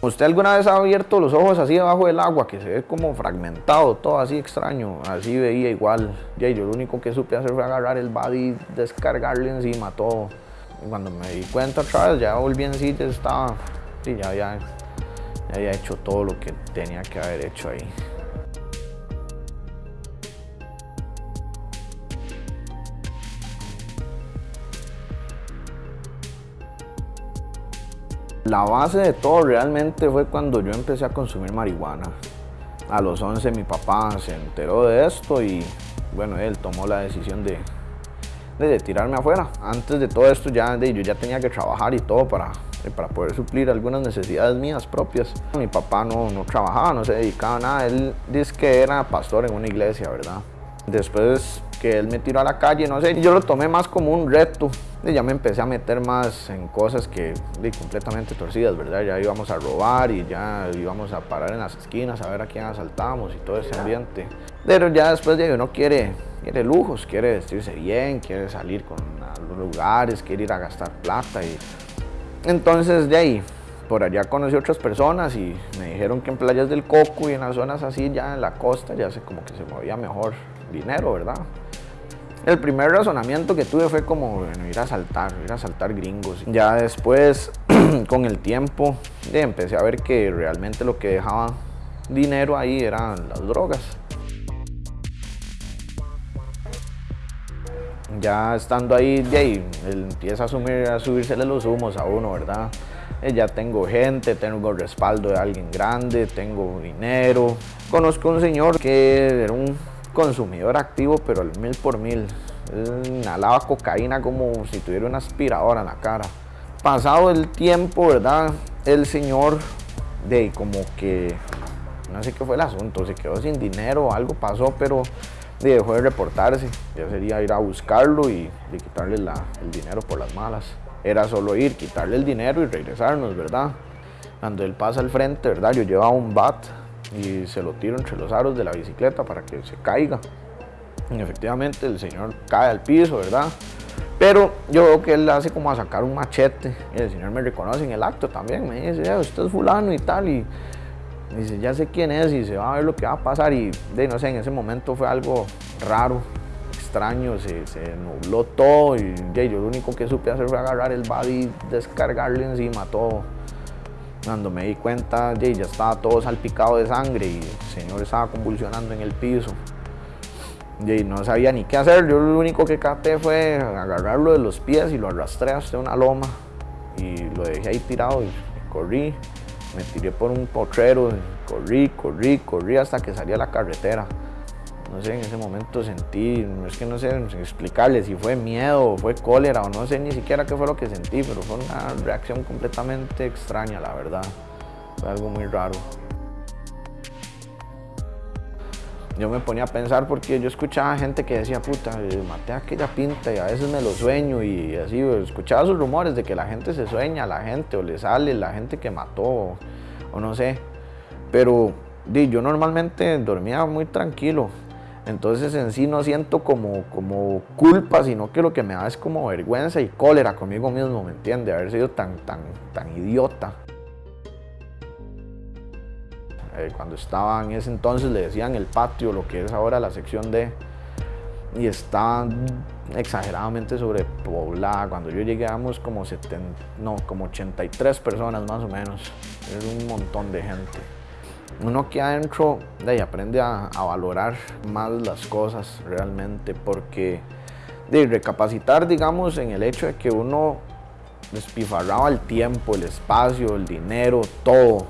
¿Usted alguna vez ha abierto los ojos así debajo del agua, que se ve como fragmentado, todo así extraño? Así veía igual. Y yo lo único que supe hacer fue agarrar el body, descargarle encima todo. Y cuando me di cuenta otra vez, ya volví en sí, ya estaba, sí, ya había, ya había hecho todo lo que tenía que haber hecho ahí. La base de todo realmente fue cuando yo empecé a consumir marihuana. A los 11 mi papá se enteró de esto y bueno, él tomó la decisión de, de tirarme afuera. Antes de todo esto ya, yo ya tenía que trabajar y todo para, para poder suplir algunas necesidades mías propias. Mi papá no, no trabajaba, no se dedicaba a nada. Él dice que era pastor en una iglesia, ¿verdad? Después que él me tiró a la calle, no sé, yo lo tomé más como un reto. Y ya me empecé a meter más en cosas que de, completamente torcidas, ¿verdad? Ya íbamos a robar y ya íbamos a parar en las esquinas a ver a quién asaltamos y todo ese ambiente. Pero ya después de uno quiere, quiere lujos, quiere vestirse bien, quiere salir con los lugares, quiere ir a gastar plata y entonces de ahí por allá conocí otras personas y me dijeron que en playas del Coco y en las zonas así, ya en la costa, ya sé como que se movía mejor dinero, ¿verdad? El primer razonamiento que tuve fue como, bueno, ir a saltar, ir a saltar gringos. Ya después, con el tiempo, empecé a ver que realmente lo que dejaba dinero ahí eran las drogas. Ya estando ahí, de ahí empieza a, asumir, a subírsele los humos a uno, ¿verdad? Eh, ya tengo gente, tengo respaldo de alguien grande, tengo dinero. Conozco un señor que era un consumidor activo, pero al mil por mil. inhalaba cocaína como si tuviera una aspiradora en la cara. Pasado el tiempo, ¿verdad? El señor, de como que, no sé qué fue el asunto, se quedó sin dinero, algo pasó, pero dejó de reportarse. Ya sería ir a buscarlo y, quitarle el dinero por las malas era solo ir, quitarle el dinero y regresarnos, ¿verdad? Cuando él pasa al frente, ¿verdad? Yo llevaba un bat y se lo tiro entre los aros de la bicicleta para que se caiga. Y efectivamente el señor cae al piso, ¿verdad? Pero yo veo que él hace como a sacar un machete y el señor me reconoce en el acto también, me dice, usted es fulano y tal, y dice, ya sé quién es y se va a ver lo que va a pasar y de no sé, en ese momento fue algo raro, extraño, se, nubló todo y yo lo único que supe hacer fue agarrar el body, descargarle encima todo. Cuando me di cuenta, ya estaba todo salpicado de sangre y el señor estaba convulsionando en el piso. Y no sabía ni qué hacer, yo lo único que caté fue agarrarlo de los pies y lo arrastré hasta una loma y lo dejé ahí tirado y corrí, me tiré por un potrero, corrí, corrí, corrí hasta que salí a la carretera no sé, en ese momento sentí, es que no sé explicarle si fue miedo, o fue cólera o no sé ni siquiera qué fue lo que sentí, pero fue una reacción completamente extraña, la verdad. Fue algo muy raro. Yo me ponía a pensar porque yo escuchaba gente que decía, puta, maté aquella pinta y a veces me lo sueño y así, escuchaba esos rumores de que la gente se sueña la gente o le sale la gente que mató o, o no sé. Pero yo normalmente dormía muy tranquilo, entonces en sí no siento como, como culpa, sino que lo que me da es como vergüenza y cólera conmigo mismo, ¿me entiende? Haber sido tan, tan, tan idiota. Eh, cuando estaba en ese entonces le decían el patio, lo que es ahora la sección D, y estaba exageradamente sobrepoblada. Cuando yo llegué como, 70, no, como 83 personas más o menos. Es un montón de gente uno que adentro de ahí aprende a, valorar más las cosas realmente porque de recapacitar digamos en el hecho de que uno despifarraba el tiempo, el espacio, el dinero, todo